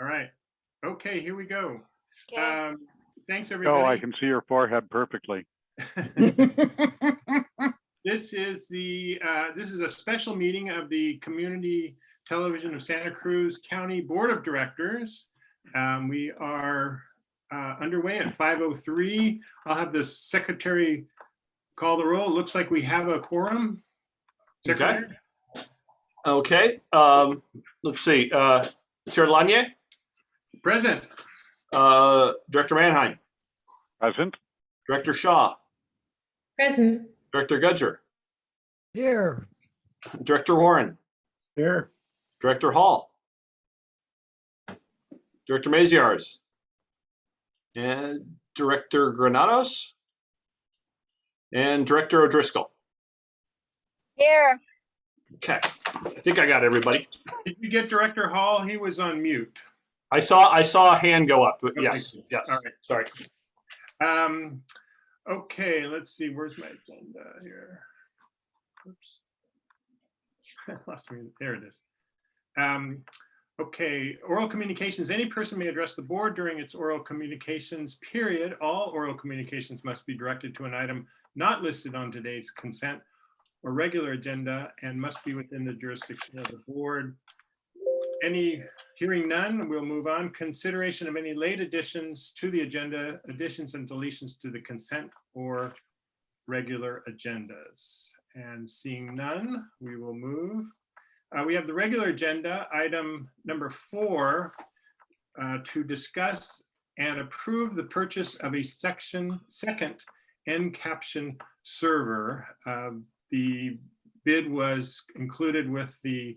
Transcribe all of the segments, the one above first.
All right. Okay, here we go. Okay, Um, Thanks, everybody. Oh, I can see your forehead perfectly. This is the, uh, this is a special meeting of the Community Television of Santa Cruz County Board of Directors. Um, We are uh, underway at 5:03. I'll have the secretary call the roll. Looks like we have a quorum. Secretary? Okay, um, let's see, uh, Chair Lanier, Present. uh, Director Manheim, Present? Director Shaw, Present. Director Gudger, Here. Director Warren, Here. Director Hall, Director Maziarz, and Director Granados, and Director O'Driscoll. here, Okay, I think I got everybody. Did you get Director Hall? He was on mute. I saw, I saw a hand go up, Okay. yes, yes, All right. sorry. Um, okay, let's see, where's my agenda here? Oops. There it is. Um, okay, oral communications, any person may address the board during its oral communications period. All oral communications must be directed to an item not listed on today's consent or regular agenda and must be within the jurisdiction of the board. Any, hearing none, we'll move on. Consideration of any late additions to the agenda, additions and deletions to the consent or regular agendas. And seeing none, we will move. Uh, We have the regular agenda, item number four, uh, to discuss and approve the purchase of a section, second end caption server. Um, The bid was included with the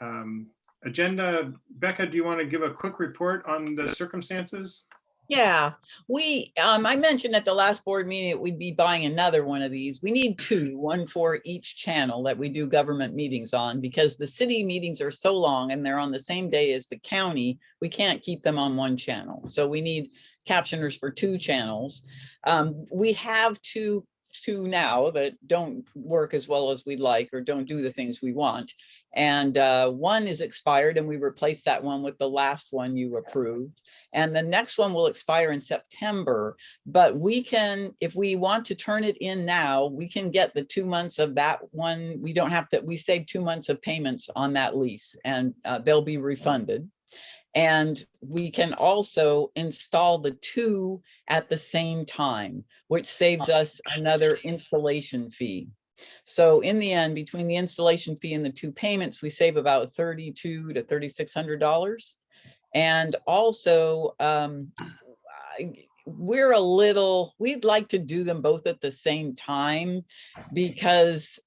um, agenda. Becca, do you want to give a quick report on the circumstances? Yeah, we, um, I mentioned at the last board meeting that we'd be buying another one of these. We need two, one for each channel that we do government meetings on because the city meetings are so long and they're on the same day as the county. We can't keep them on one channel. So we need captioners for two channels. Um, we have two, two now that don't work as well as we'd like or don't do the things we want. And, uh, one is expired and we replaced that one with the last one you approved. And the next one will expire in September, but we can, if we want to turn it in now, we can get the two months of that one. We don't have to, we save two months of payments on that lease and uh, they'll be refunded. And we can also install the two at the same time, which saves us another installation fee. So in the end, between the installation fee and the two payments, we save about thirty-two to thirty-six hundred dollars. And also, um, we're a little, we'd like to do them both at the same time because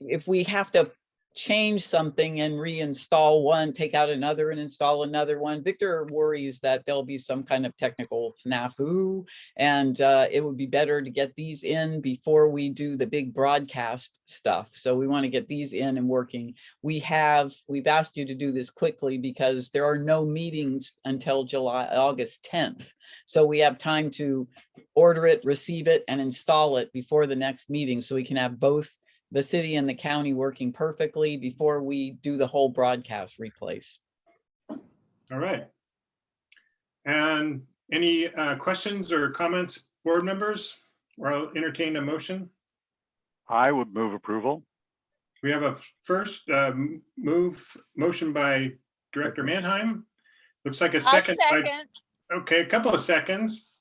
if we have to change something and reinstall one, take out another and install another one, Victor worries that there'll be some kind of technical snafu. And uh, it would be better to get these in before we do the big broadcast stuff. So we want to get these in and working we have, we've asked you to do this quickly because there are no meetings until July, August 10th. So we have time to order it, receive it and install it before the next meeting. So we can have both the city and the county working perfectly before we do the whole broadcast replace. All right. And any uh, questions or comments, board members? Or I'll entertain a motion. I would move approval. We have a first uh, move, motion by Director Manheim. Looks like a I'll second. by- second, Okay, a couple of seconds.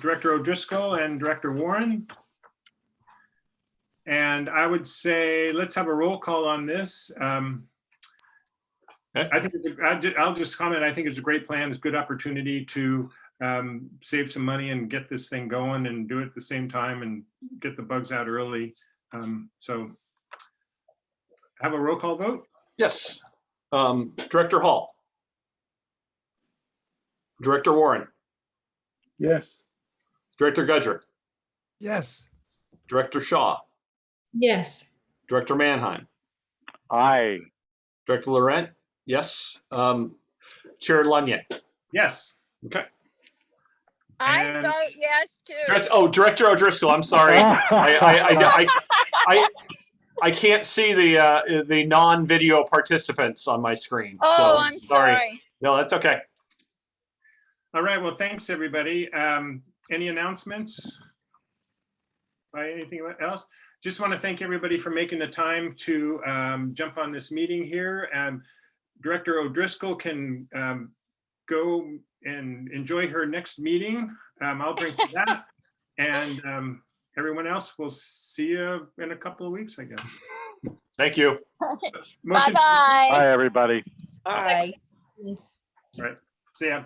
Director O'Driscoll and Director Warren. And I would say, let's have a roll call on this. Um, I think, it's a- I'll ju- I'll just comment, I think it's a great plan, it's a good opportunity to um, save some money and get this thing going and do it at the same time and get the bugs out early. Um, So have a roll call vote? Yes, um, Director Hall, Director Warren, Yes. Director Gudger, Yes. Director Shaw, Yes. Director Mannheim. Aye. Director Laurent, yes, um, Chair Lanier. Yes. Okay. I And- vote yes too. Oh, Director O'Driscoll, I'm sorry. I, I, I, I, I, I can't see the, uh, the non-video participants on my screen. So Oh, I'm sorry. No, that's okay. All right, well, thanks, everybody. Um, any announcements? By anything else? Just want to thank everybody for making the time to um, jump on this meeting here. Um, Director O'Driscoll can um, go and enjoy her next meeting. Um, I'll drink to that. And um, everyone else, we'll see you in a couple of weeks, I guess. Thank you. Motion- Bye-bye. Bye, everybody. Bye. See ya.